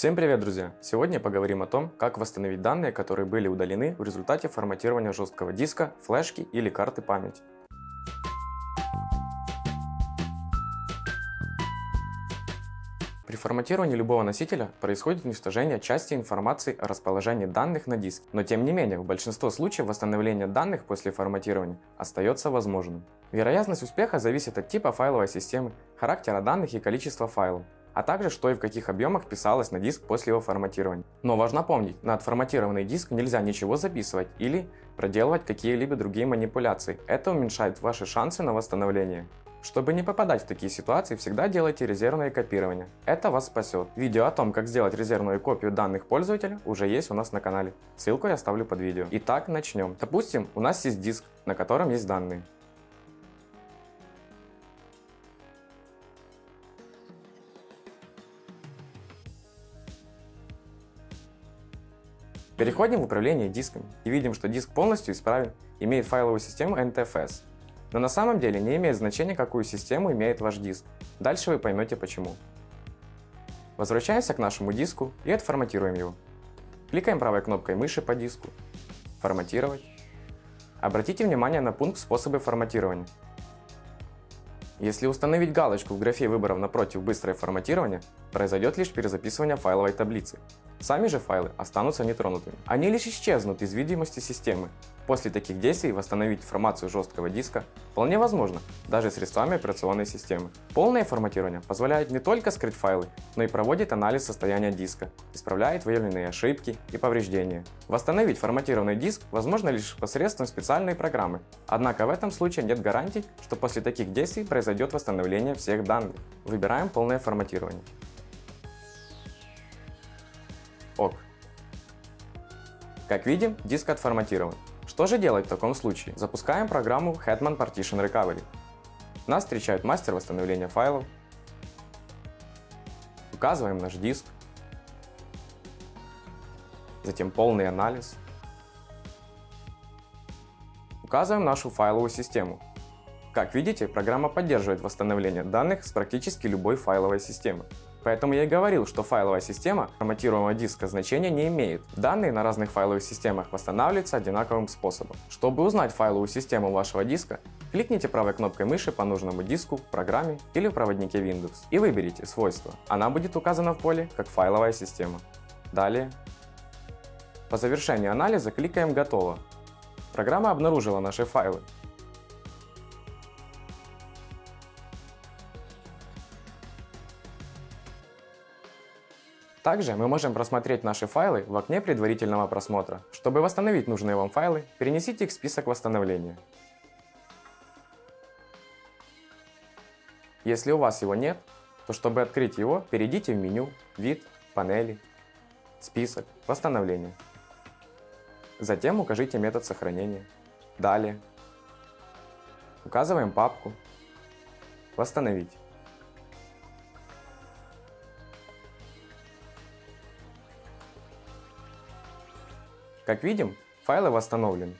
Всем привет, друзья! Сегодня поговорим о том, как восстановить данные, которые были удалены в результате форматирования жесткого диска, флешки или карты памяти. При форматировании любого носителя происходит уничтожение части информации о расположении данных на диске, но тем не менее в большинстве случаев восстановление данных после форматирования остается возможным. Вероятность успеха зависит от типа файловой системы, характера данных и количества файлов, а также что и в каких объемах писалось на диск после его форматирования. Но важно помнить, на отформатированный диск нельзя ничего записывать или проделывать какие-либо другие манипуляции, это уменьшает ваши шансы на восстановление. Чтобы не попадать в такие ситуации, всегда делайте резервное копирование. Это вас спасет. Видео о том, как сделать резервную копию данных пользователя уже есть у нас на канале. Ссылку я оставлю под видео. Итак, начнем. Допустим, у нас есть диск, на котором есть данные. Переходим в управление дисками и видим, что диск полностью исправен, имеет файловую систему NTFS. Но на самом деле не имеет значения, какую систему имеет ваш диск. Дальше вы поймете почему. Возвращаемся к нашему диску и отформатируем его. Кликаем правой кнопкой мыши по диску. Форматировать. Обратите внимание на пункт «Способы форматирования». Если установить галочку в графе выборов напротив «Быстрое форматирование», произойдет лишь перезаписывание файловой таблицы. Сами же файлы останутся нетронутыми. Они лишь исчезнут из видимости системы. После таких действий восстановить информацию жесткого диска вполне возможно, даже средствами операционной системы. Полное форматирование позволяет не только скрыть файлы, но и проводит анализ состояния диска, исправляет выявленные ошибки и повреждения. Восстановить форматированный диск возможно лишь посредством специальной программы, однако в этом случае нет гарантий, что после таких действий произойдет восстановление всех данных. Выбираем полное форматирование. ОК. Как видим, диск отформатирован. Что же делать в таком случае? Запускаем программу Hetman Partition Recovery. Нас встречает мастер восстановления файлов. Указываем наш диск. Затем полный анализ. Указываем нашу файловую систему. Как видите, программа поддерживает восстановление данных с практически любой файловой системы. Поэтому я и говорил, что файловая система форматируемого диска значения не имеет. Данные на разных файловых системах восстанавливаются одинаковым способом. Чтобы узнать файловую систему вашего диска, кликните правой кнопкой мыши по нужному диску программе или в проводнике Windows и выберите свойства. Она будет указана в поле как файловая система. Далее. По завершении анализа кликаем «Готово». Программа обнаружила наши файлы Также мы можем просмотреть наши файлы в окне предварительного просмотра. Чтобы восстановить нужные вам файлы, перенесите их в список восстановления. Если у вас его нет, то чтобы открыть его, перейдите в меню «Вид», «Панели», «Список», «Восстановление». Затем укажите метод сохранения. Далее. Указываем папку «Восстановить». Как видим, файлы восстановлены.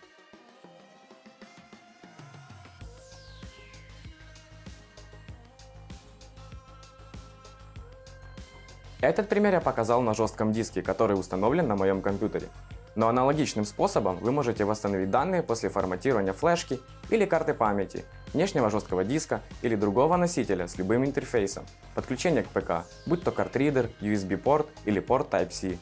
Этот пример я показал на жестком диске, который установлен на моем компьютере. Но аналогичным способом вы можете восстановить данные после форматирования флешки или карты памяти, внешнего жесткого диска или другого носителя с любым интерфейсом, подключения к ПК, будь то картридер, USB-порт или порт Type-C.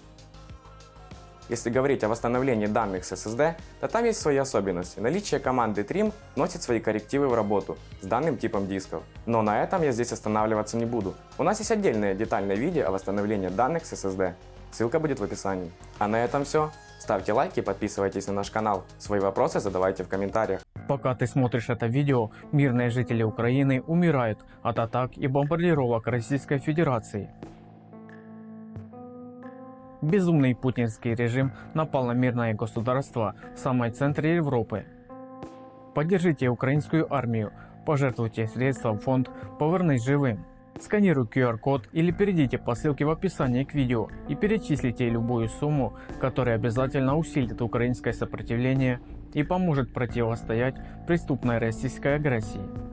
Если говорить о восстановлении данных с SSD, то там есть свои особенности. Наличие команды trim носит свои коррективы в работу с данным типом дисков. Но на этом я здесь останавливаться не буду. У нас есть отдельное детальное видео о восстановлении данных с SSD. Ссылка будет в описании. А на этом все. Ставьте лайки подписывайтесь на наш канал. Свои вопросы задавайте в комментариях. Пока ты смотришь это видео, мирные жители Украины умирают от атак и бомбардировок Российской Федерации. Безумный путинский режим напал на мирное государство в самой центре Европы. Поддержите украинскую армию, пожертвуйте средства в фонд «Повернись живым». Сканируй QR-код или перейдите по ссылке в описании к видео и перечислите любую сумму, которая обязательно усилит украинское сопротивление и поможет противостоять преступной российской агрессии.